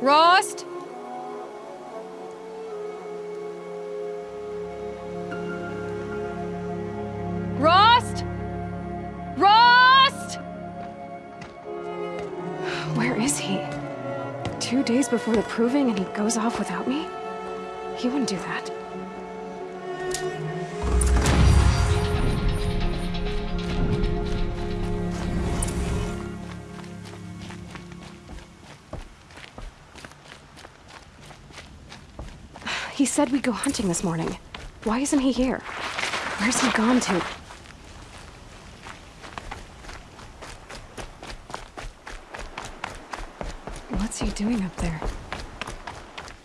Rost? Rost? Rost? Where is he? Two days before the proving and he goes off without me? He wouldn't do that. He said we'd go hunting this morning. Why isn't he here? Where's he gone to? What's he doing up there?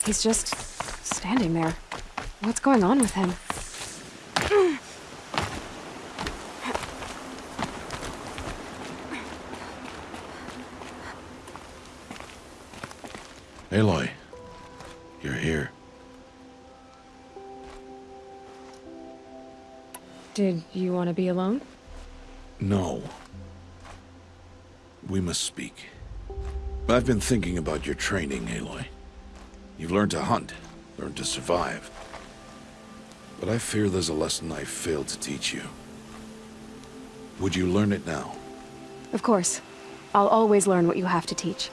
He's just standing there. What's going on with him? Aloy, you're here. Did you want to be alone? No. We must speak. I've been thinking about your training, Aloy. You've learned to hunt, learned to survive. But I fear there's a lesson I failed to teach you. Would you learn it now? Of course. I'll always learn what you have to teach.